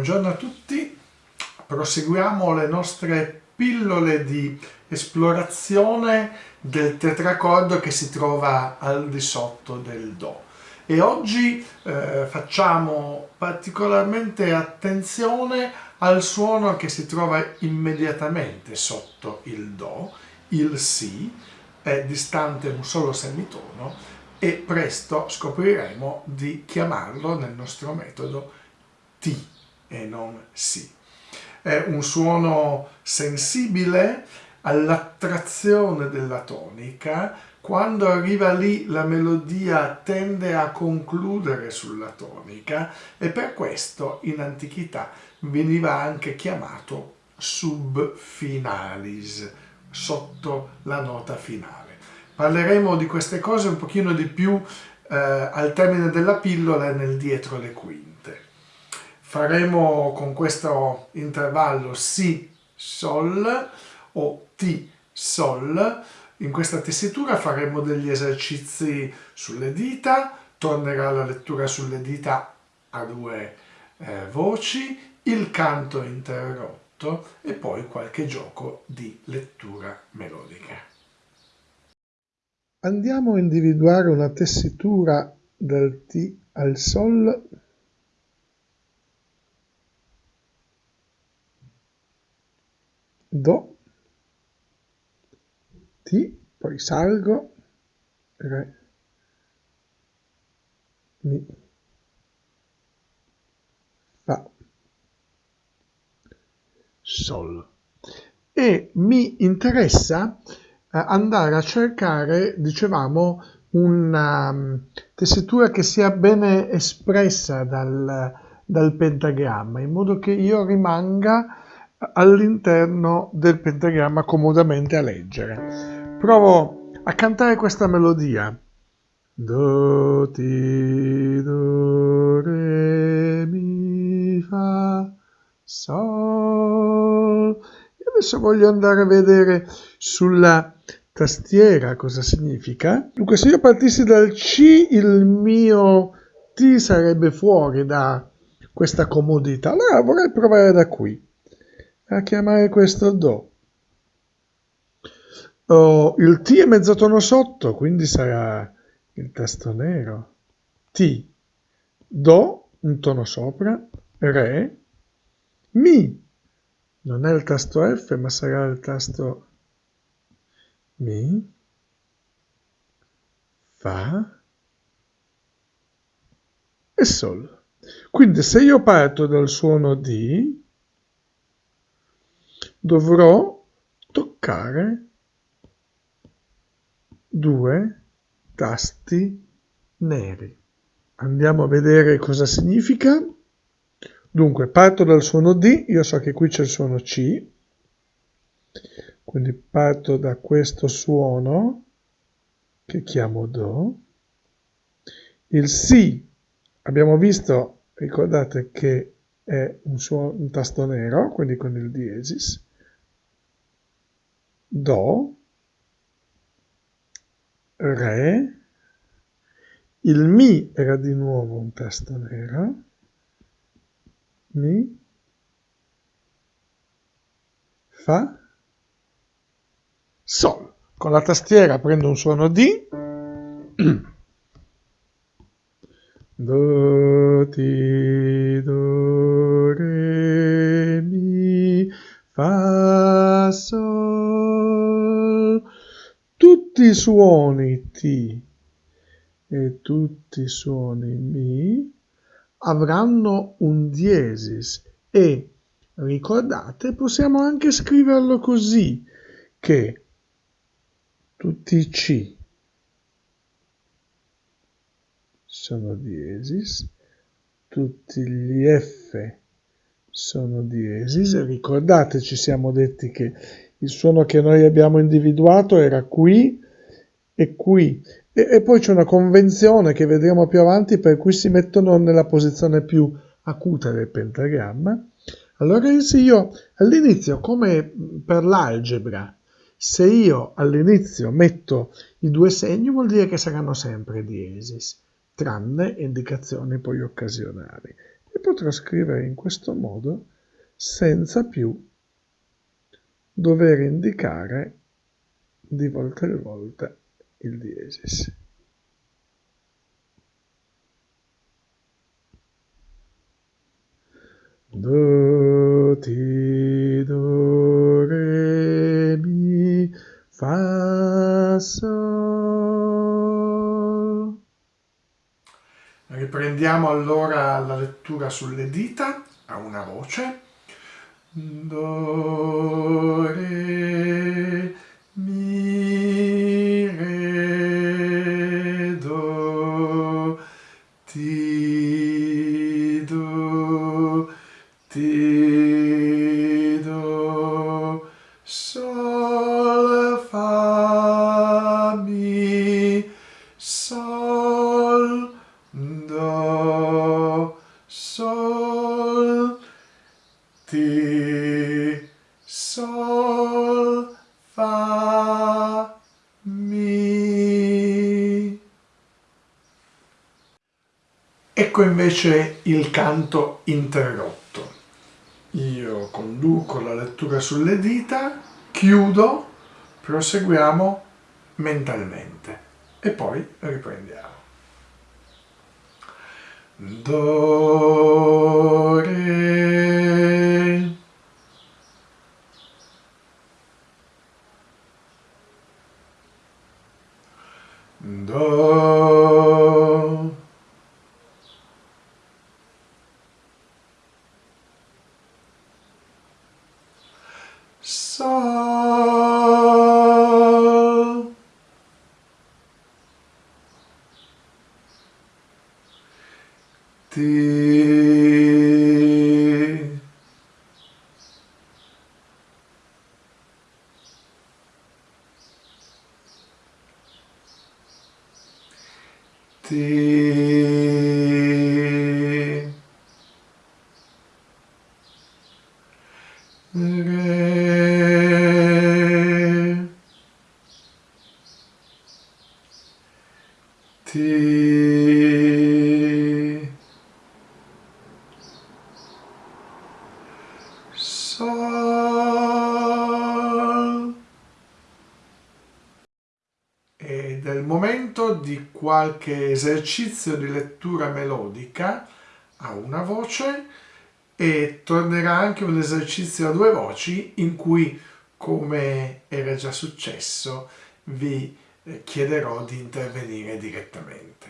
Buongiorno a tutti, proseguiamo le nostre pillole di esplorazione del tetracordo che si trova al di sotto del Do. E oggi eh, facciamo particolarmente attenzione al suono che si trova immediatamente sotto il Do, il Si, è distante un solo semitono e presto scopriremo di chiamarlo nel nostro metodo Ti e non Si. È un suono sensibile all'attrazione della tonica, quando arriva lì la melodia tende a concludere sulla tonica e per questo in antichità veniva anche chiamato subfinalis, sotto la nota finale. Parleremo di queste cose un pochino di più eh, al termine della pillola nel dietro le quinte faremo con questo intervallo Si, Sol o Ti, Sol. In questa tessitura faremo degli esercizi sulle dita, tornerà la lettura sulle dita a due eh, voci, il canto interrotto e poi qualche gioco di lettura melodica. Andiamo a individuare una tessitura dal Ti al Sol Do, Ti, poi salgo, Re, Mi, Fa, Sol. E mi interessa eh, andare a cercare, dicevamo, una um, tessitura che sia bene espressa dal, dal pentagramma, in modo che io rimanga all'interno del pentagramma comodamente a leggere. Provo a cantare questa melodia. Do, ti, do, re, mi, fa, sol. E adesso voglio andare a vedere sulla tastiera cosa significa. Dunque se io partissi dal C il mio T sarebbe fuori da questa comodità. Allora vorrei provare da qui a chiamare questo Do. Oh, il T è mezzotono sotto, quindi sarà il tasto nero. T, Do, un tono sopra, Re, Mi, non è il tasto F, ma sarà il tasto Mi, Fa e Sol. Quindi se io parto dal suono D, dovrò toccare due tasti neri. Andiamo a vedere cosa significa. Dunque, parto dal suono D, io so che qui c'è il suono C, quindi parto da questo suono, che chiamo Do. Il Si, abbiamo visto, ricordate che è un, suono, un tasto nero, quindi con il diesis. Do, Re, il Mi era di nuovo un tasto nero, Mi, Fa, Sol. Con la tastiera prendo un suono D, Do, Ti, Do, Re, Mi, Fa, Sol. Tutti i suoni Ti e tutti i suoni Mi avranno un diesis e ricordate possiamo anche scriverlo così che tutti i C sono diesis, tutti gli F sono diesis. Ricordate, ci siamo detti che il suono che noi abbiamo individuato era qui e qui. E, e poi c'è una convenzione che vedremo più avanti per cui si mettono nella posizione più acuta del pentagramma. Allora se io all'inizio, come per l'algebra, se io all'inizio metto i due segni vuol dire che saranno sempre diesis tranne indicazioni poi occasionali. E e potrò scrivere in questo modo senza più dover indicare di volta in volta il diesis. Do, ti, do, re, mi, fa, sol. Riprendiamo allora la lettura sulle dita a una voce. Do, re, mi, do, sol, ti, sol, fa, mi. Ecco invece il canto interrotto. Io conduco la lettura sulle dita, chiudo, proseguiamo mentalmente e poi riprendiamo. Do, ti, ti, re, ti, di qualche esercizio di lettura melodica a una voce e tornerà anche un esercizio a due voci in cui, come era già successo, vi eh, chiederò di intervenire direttamente.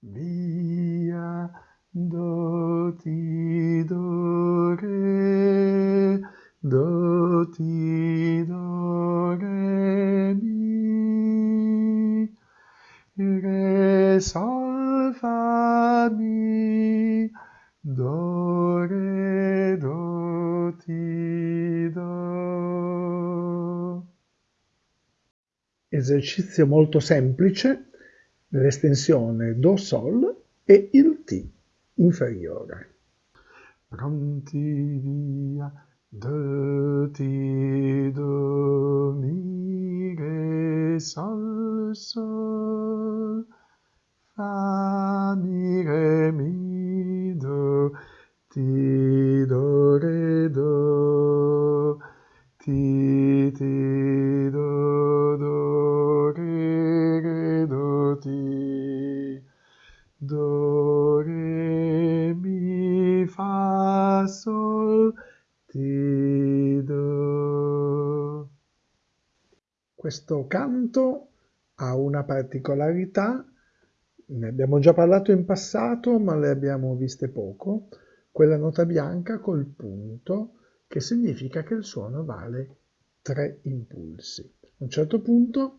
Via, do, ti, do, re, do, ti, do, re, mi, re, sol, mi, do, re, do, ti, do. Esercizio molto semplice, l'estensione Do Sol e il Ti inferiore. Pronti via, De ti domine sol sol fa mi re mi do ti do re do ti ti Questo canto ha una particolarità, ne abbiamo già parlato in passato, ma le abbiamo viste poco, quella nota bianca col punto, che significa che il suono vale tre impulsi. A un certo punto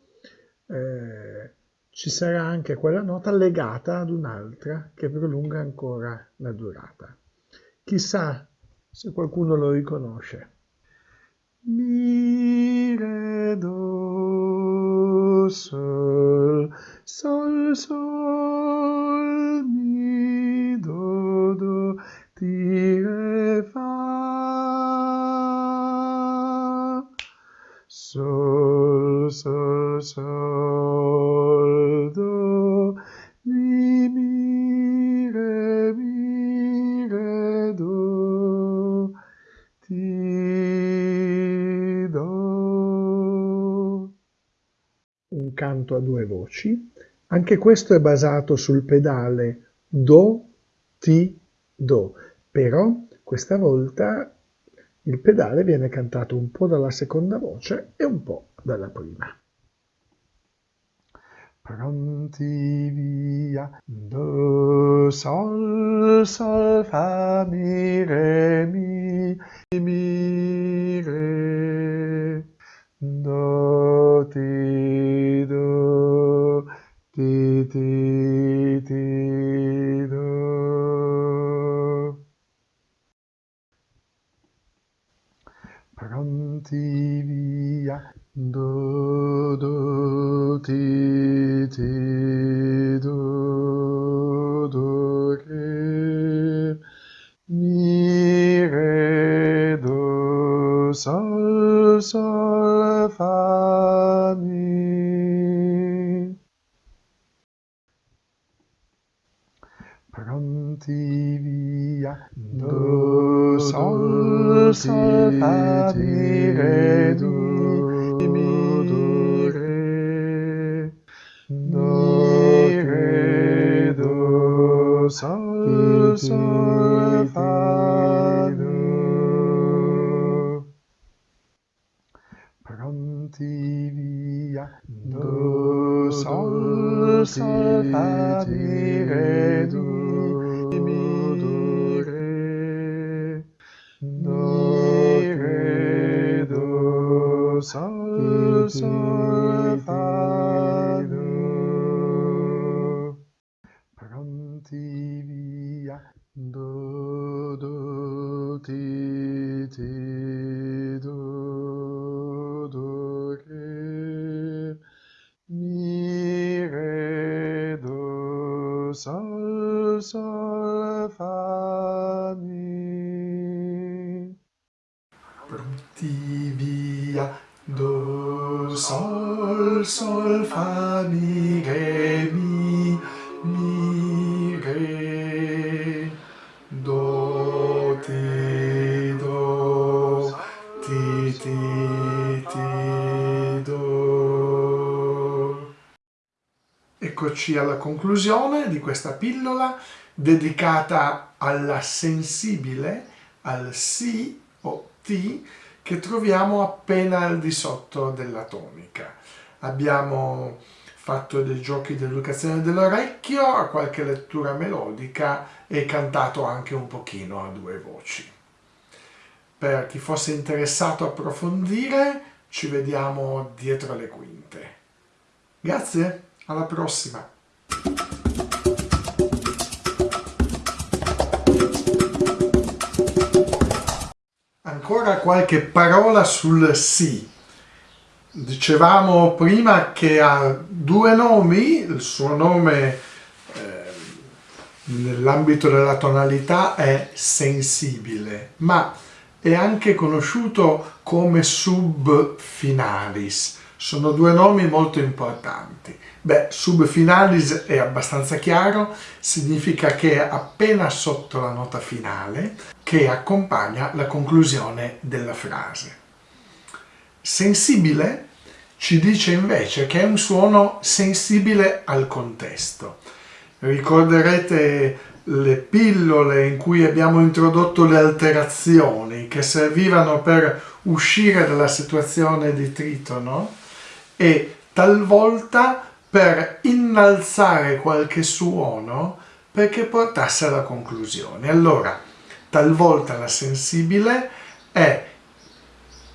eh, ci sarà anche quella nota legata ad un'altra che prolunga ancora la durata. Chissà se qualcuno lo riconosce. Mi, re, sol, sol, sol, mi, do, do, ti, re, fa. Sol, sol, sol, a due voci. Anche questo è basato sul pedale Do, Ti, Do, però questa volta il pedale viene cantato un po' dalla seconda voce e un po' dalla prima. Pronti via, do, sol, sol, fa, mi, re, mi, mi, re, do, ti, do, ti, ti, ti, do. Pronti via, do, do, ti, Pronti via, do, sol, sol, fa, mi, do. Pronti via, do, ti, ti, do, do, re, mi, re, do, sol, sol, fa, mi. Pronti via, sol, fa, mi, re, mi, mi, re, do, ti, do, ti, ti, ti, do. Eccoci alla conclusione di questa pillola dedicata alla sensibile, al si o ti che troviamo appena al di sotto della tonica. Abbiamo fatto dei giochi di educazione dell'orecchio, qualche lettura melodica e cantato anche un pochino a due voci. Per chi fosse interessato a approfondire, ci vediamo dietro le quinte. Grazie, alla prossima! Ancora qualche parola sul sì. Dicevamo prima che ha due nomi, il suo nome eh, nell'ambito della tonalità è sensibile, ma è anche conosciuto come subfinalis. Sono due nomi molto importanti. Beh, subfinalis è abbastanza chiaro, significa che è appena sotto la nota finale che accompagna la conclusione della frase. Sensibile ci dice invece che è un suono sensibile al contesto. Ricorderete le pillole in cui abbiamo introdotto le alterazioni che servivano per uscire dalla situazione di tritono e talvolta per innalzare qualche suono perché portasse alla conclusione. Allora, talvolta la sensibile è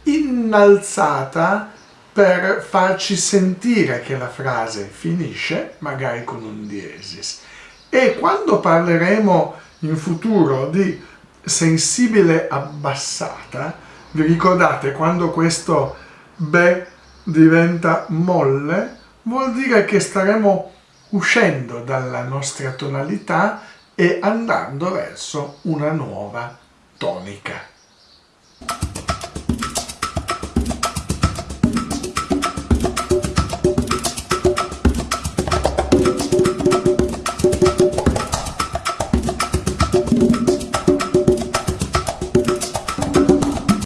innalzata per farci sentire che la frase finisce, magari con un diesis. E quando parleremo in futuro di sensibile abbassata, vi ricordate quando questo be diventa molle? Vuol dire che staremo uscendo dalla nostra tonalità e andando verso una nuova tonica.